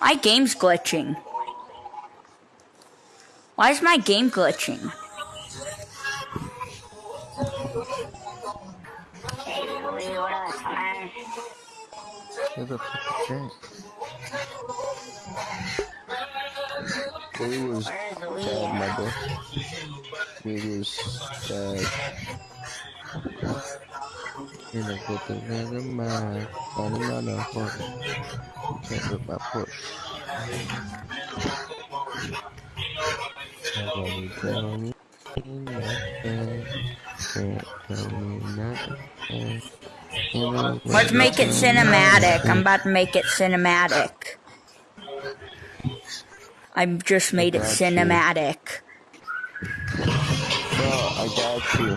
My game's glitching. Why is my game glitching? Who the fuck that? It was Chad, my boy. It was Chad. Nên là cô tự ra cái mà Còn nó nói là con Chạy được bà phụt Rồi cho ní Let's make it cinematic. I'm about to make it cinematic. I've just made it you. cinematic. Bro, I got you.